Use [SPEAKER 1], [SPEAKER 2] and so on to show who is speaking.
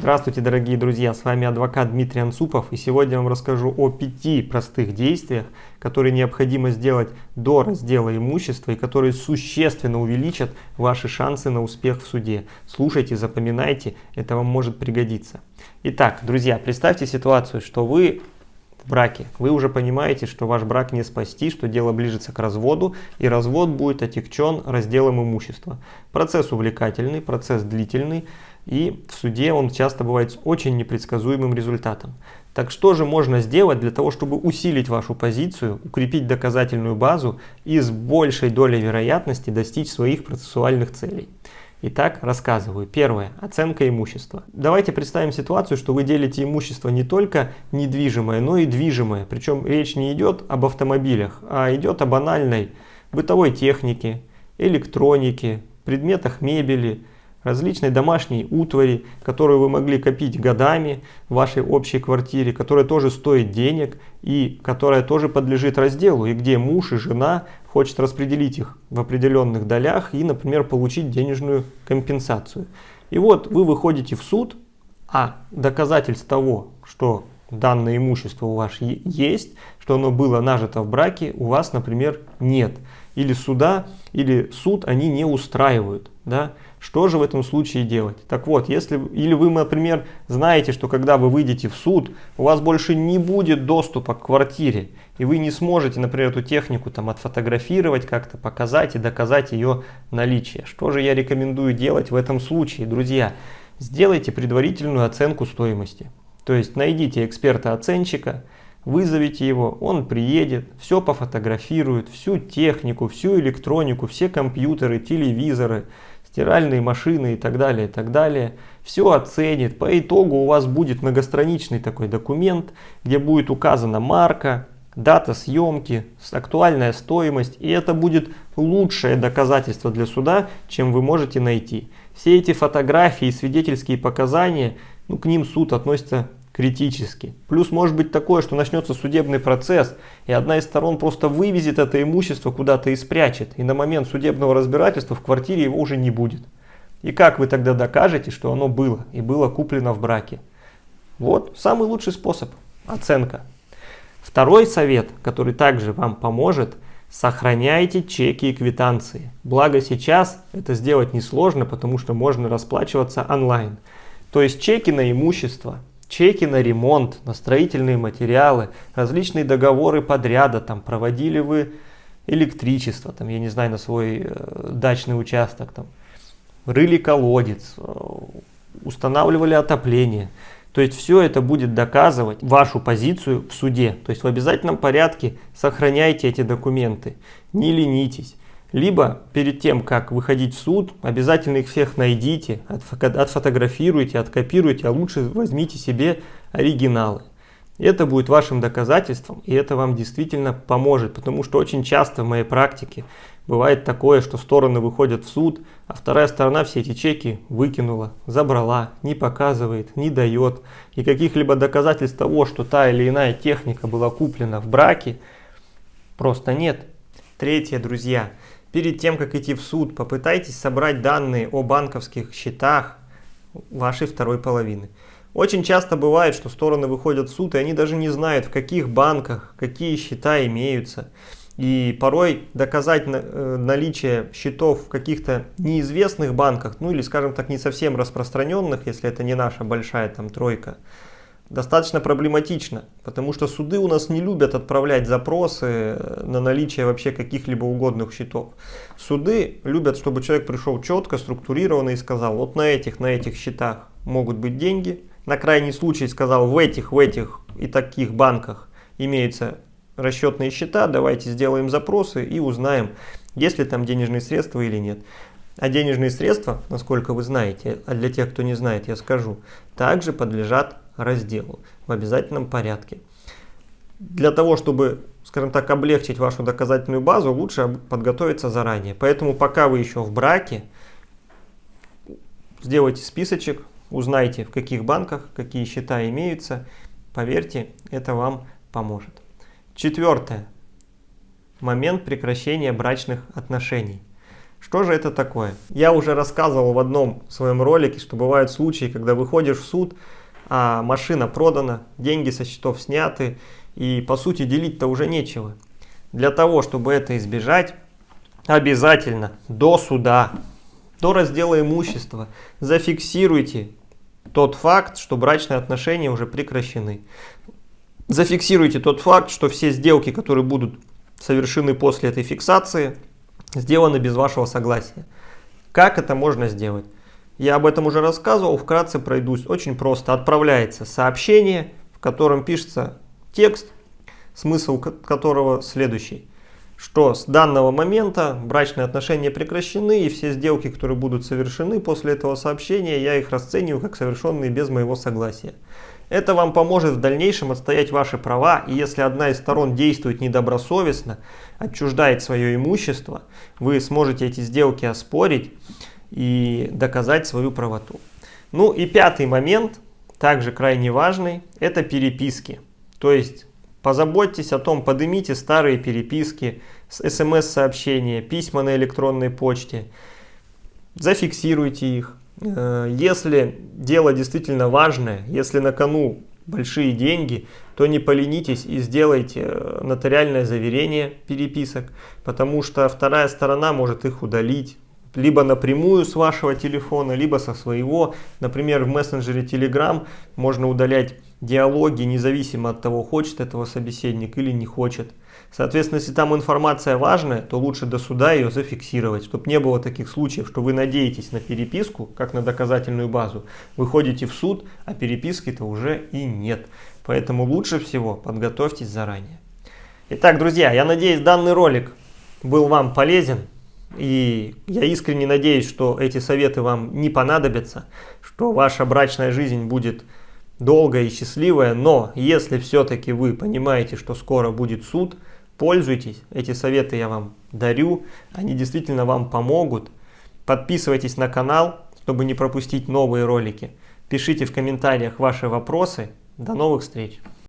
[SPEAKER 1] Здравствуйте, дорогие друзья! С вами адвокат Дмитрий Анцупов и сегодня я вам расскажу о пяти простых действиях, которые необходимо сделать до раздела имущества и которые существенно увеличат ваши шансы на успех в суде. Слушайте, запоминайте, это вам может пригодиться. Итак, друзья, представьте ситуацию, что вы в браке. Вы уже понимаете, что ваш брак не спасти, что дело ближется к разводу, и развод будет отягчен разделом имущества. Процесс увлекательный, процесс длительный, и в суде он часто бывает с очень непредсказуемым результатом. Так что же можно сделать для того, чтобы усилить вашу позицию, укрепить доказательную базу и с большей долей вероятности достичь своих процессуальных целей? Итак, рассказываю. Первое. Оценка имущества. Давайте представим ситуацию, что вы делите имущество не только недвижимое, но и движимое. Причем речь не идет об автомобилях, а идет о банальной бытовой технике, электронике, предметах мебели, различной домашней утвари, которую вы могли копить годами в вашей общей квартире, которая тоже стоит денег и которая тоже подлежит разделу, и где муж и жена хочет распределить их в определенных долях и, например, получить денежную компенсацию. И вот вы выходите в суд, а доказательств того, что данное имущество у вас есть, что оно было нажито в браке, у вас, например, нет. Или суда, или суд они не устраивают. Да? Что же в этом случае делать? Так вот, если или вы, например, знаете, что когда вы выйдете в суд, у вас больше не будет доступа к квартире, и вы не сможете, например, эту технику там отфотографировать, как-то показать и доказать ее наличие. Что же я рекомендую делать в этом случае, друзья? Сделайте предварительную оценку стоимости. То есть найдите эксперта-оценщика, вызовите его, он приедет, все пофотографирует, всю технику, всю электронику, все компьютеры, телевизоры, стиральные машины и так далее, и так далее. Все оценит. По итогу у вас будет многостраничный такой документ, где будет указана марка, дата съемки, актуальная стоимость. И это будет лучшее доказательство для суда, чем вы можете найти. Все эти фотографии и свидетельские показания, ну, к ним суд относится критически. Плюс может быть такое, что начнется судебный процесс, и одна из сторон просто вывезет это имущество куда-то и спрячет, и на момент судебного разбирательства в квартире его уже не будет. И как вы тогда докажете, что оно было и было куплено в браке? Вот самый лучший способ – оценка. Второй совет, который также вам поможет – сохраняйте чеки и квитанции. Благо сейчас это сделать несложно, потому что можно расплачиваться онлайн. То есть чеки на имущество, чеки на ремонт, на строительные материалы, различные договоры подряда, там проводили вы электричество, там, я не знаю, на свой э, дачный участок, там, рыли колодец, э, устанавливали отопление. То есть все это будет доказывать вашу позицию в суде. То есть в обязательном порядке сохраняйте эти документы, не ленитесь. Либо перед тем, как выходить в суд, обязательно их всех найдите, отфотографируйте, откопируйте, а лучше возьмите себе оригиналы. Это будет вашим доказательством, и это вам действительно поможет, потому что очень часто в моей практике бывает такое, что стороны выходят в суд, а вторая сторона все эти чеки выкинула, забрала, не показывает, не дает. И каких-либо доказательств того, что та или иная техника была куплена в браке, просто нет. Третье, друзья – Перед тем, как идти в суд, попытайтесь собрать данные о банковских счетах вашей второй половины. Очень часто бывает, что стороны выходят в суд, и они даже не знают, в каких банках какие счета имеются. И порой доказать э, наличие счетов в каких-то неизвестных банках, ну или, скажем так, не совсем распространенных, если это не наша большая там тройка, достаточно проблематично, потому что суды у нас не любят отправлять запросы э, на наличие вообще каких-либо угодных счетов. Суды любят, чтобы человек пришел четко, структурированно и сказал, вот на этих, на этих счетах могут быть деньги. На крайний случай сказал, в этих, в этих и таких банках имеются расчетные счета, давайте сделаем запросы и узнаем, есть ли там денежные средства или нет. А денежные средства, насколько вы знаете, а для тех, кто не знает, я скажу, также подлежат разделу в обязательном порядке. Для того, чтобы, скажем так, облегчить вашу доказательную базу, лучше подготовиться заранее. Поэтому пока вы еще в браке, сделайте списочек, узнайте, в каких банках какие счета имеются. Поверьте, это вам поможет. Четвертое. Момент прекращения брачных отношений. Что же это такое? Я уже рассказывал в одном своем ролике, что бывают случаи, когда выходишь в суд, а машина продана, деньги со счетов сняты, и по сути делить-то уже нечего. Для того, чтобы это избежать, обязательно до суда, до раздела имущества зафиксируйте тот факт, что брачные отношения уже прекращены. Зафиксируйте тот факт, что все сделки, которые будут совершены после этой фиксации, сделаны без вашего согласия. Как это можно сделать? Я об этом уже рассказывал, вкратце пройдусь. Очень просто. Отправляется сообщение, в котором пишется текст, смысл которого следующий. Что с данного момента брачные отношения прекращены и все сделки, которые будут совершены после этого сообщения, я их расцениваю как совершенные без моего согласия. Это вам поможет в дальнейшем отстоять ваши права, и если одна из сторон действует недобросовестно, отчуждает свое имущество, вы сможете эти сделки оспорить и доказать свою правоту. Ну и пятый момент, также крайне важный, это переписки. То есть позаботьтесь о том, поднимите старые переписки, смс-сообщения, письма на электронной почте, зафиксируйте их. Э, если дело действительно важное, если на кону большие деньги, то не поленитесь и сделайте э, нотариальное заверение переписок, потому что вторая сторона может их удалить, либо напрямую с вашего телефона, либо со своего. Например, в мессенджере Telegram можно удалять диалоги, независимо от того, хочет этого собеседник или не хочет. Соответственно, если там информация важная, то лучше до суда ее зафиксировать, чтобы не было таких случаев, что вы надеетесь на переписку, как на доказательную базу, выходите в суд, а переписки-то уже и нет. Поэтому лучше всего подготовьтесь заранее. Итак, друзья, я надеюсь, данный ролик был вам полезен. И я искренне надеюсь, что эти советы вам не понадобятся, что ваша брачная жизнь будет долгая и счастливая. Но если все-таки вы понимаете, что скоро будет суд, пользуйтесь. Эти советы я вам дарю, они действительно вам помогут. Подписывайтесь на канал, чтобы не пропустить новые ролики. Пишите в комментариях ваши вопросы. До новых встреч!